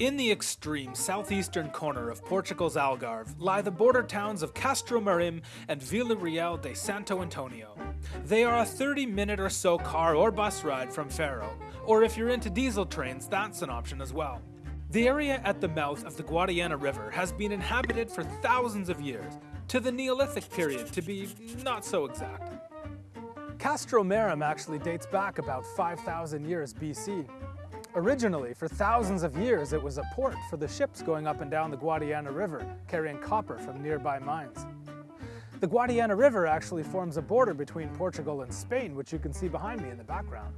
In the extreme southeastern corner of Portugal's Algarve lie the border towns of Castro Marim and Vila Real de Santo Antonio. They are a 30 minute or so car or bus ride from Faro, or if you're into diesel trains, that's an option as well. The area at the mouth of the Guadiana River has been inhabited for thousands of years, to the Neolithic period to be not so exact. Castro Marim actually dates back about 5,000 years BC, Originally, for thousands of years, it was a port for the ships going up and down the Guadiana River, carrying copper from nearby mines. The Guadiana River actually forms a border between Portugal and Spain, which you can see behind me in the background.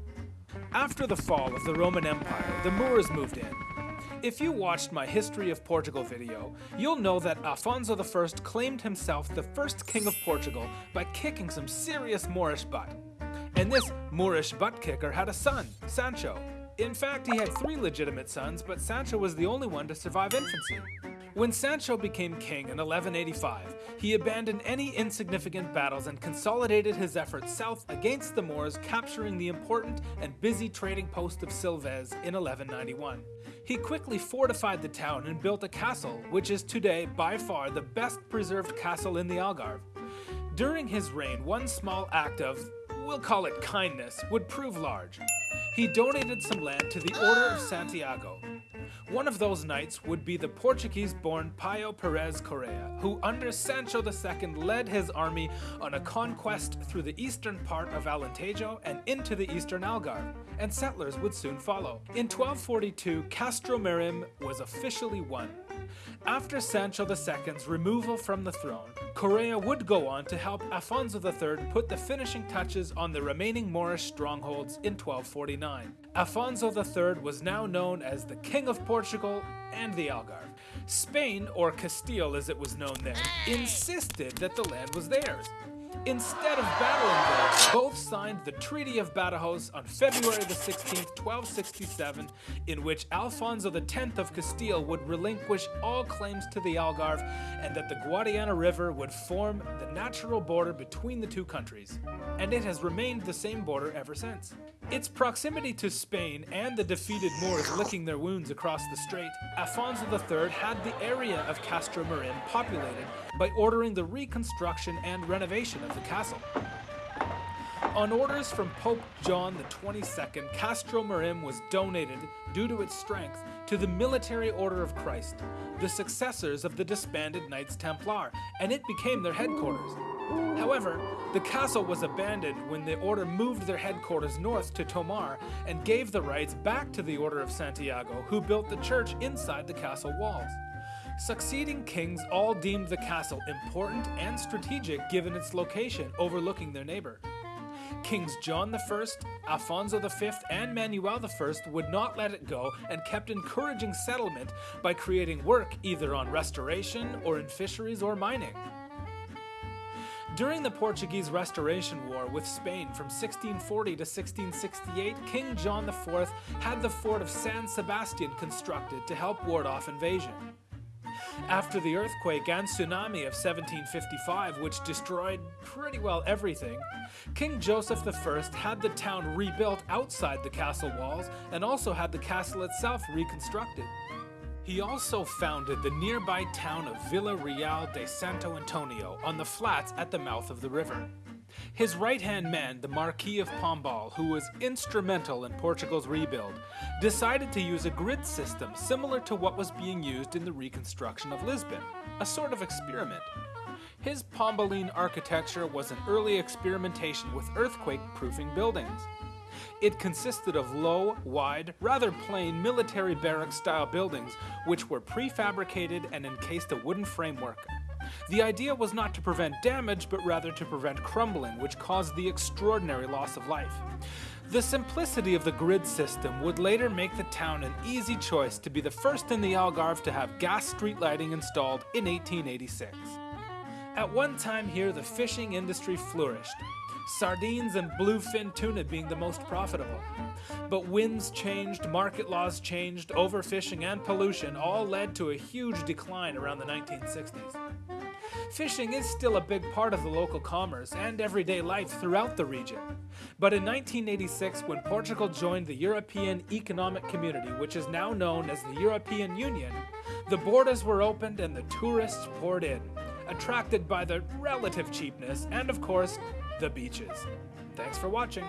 After the fall of the Roman Empire, the Moors moved in. If you watched my History of Portugal video, you'll know that Afonso I claimed himself the first king of Portugal by kicking some serious Moorish butt. And this Moorish butt kicker had a son, Sancho, in fact, he had three legitimate sons, but Sancho was the only one to survive infancy. When Sancho became king in 1185, he abandoned any insignificant battles and consolidated his efforts south against the Moors, capturing the important and busy trading post of Silves in 1191. He quickly fortified the town and built a castle, which is today by far the best preserved castle in the Algarve. During his reign, one small act of, we'll call it kindness, would prove large he donated some land to the Order of Santiago. One of those knights would be the Portuguese-born Paio Perez Correa, who under Sancho II led his army on a conquest through the eastern part of Alentejo and into the eastern Algarve, and settlers would soon follow. In 1242, Castro Marim was officially won. After Sancho II's removal from the throne, Correa would go on to help Afonso III put the finishing touches on the remaining Moorish strongholds in 1249. Afonso III was now known as the King of Portugal and the Algarve. Spain, or Castile as it was known then, insisted that the land was theirs, Instead of battling them, both signed the Treaty of Badajoz on February the 16th, 1267, in which Alfonso X of Castile would relinquish all claims to the Algarve and that the Guadiana River would form the natural border between the two countries. And it has remained the same border ever since. Its proximity to Spain and the defeated Moors licking their wounds across the strait, Alfonso III had the area of Castro Marim populated by ordering the reconstruction and renovation of the castle. On orders from Pope John XXII, Castro Marim was donated, due to its strength, to the Military Order of Christ, the successors of the disbanded Knights Templar, and it became their headquarters. However, the castle was abandoned when the order moved their headquarters north to Tomar and gave the rights back to the Order of Santiago, who built the church inside the castle walls. Succeeding kings all deemed the castle important and strategic given its location overlooking their neighbor. Kings John I, Alfonso V, and Manuel I would not let it go and kept encouraging settlement by creating work either on restoration or in fisheries or mining. During the Portuguese Restoration War with Spain from 1640 to 1668, King John IV had the fort of San Sebastian constructed to help ward off invasion. After the earthquake and tsunami of 1755, which destroyed pretty well everything, King Joseph I had the town rebuilt outside the castle walls and also had the castle itself reconstructed. He also founded the nearby town of Vila Real de Santo Antonio on the flats at the mouth of the river. His right-hand man, the Marquis of Pombal, who was instrumental in Portugal's rebuild, decided to use a grid system similar to what was being used in the reconstruction of Lisbon, a sort of experiment. His Pombaline architecture was an early experimentation with earthquake-proofing buildings. It consisted of low, wide, rather plain military barrack-style buildings which were prefabricated and encased a wooden framework. The idea was not to prevent damage, but rather to prevent crumbling, which caused the extraordinary loss of life. The simplicity of the grid system would later make the town an easy choice to be the first in the Algarve to have gas street lighting installed in 1886. At one time here the fishing industry flourished. sardines and bluefin tuna being the most profitable. But winds changed, market laws changed, overfishing and pollution all led to a huge decline around the 1960s. Fishing is still a big part of the local commerce and everyday life throughout the region. But in 1986, when Portugal joined the European Economic Community, which is now known as the European Union, the borders were opened and the tourists poured in, attracted by the relative cheapness and, of course, the beaches. Thanks for watching.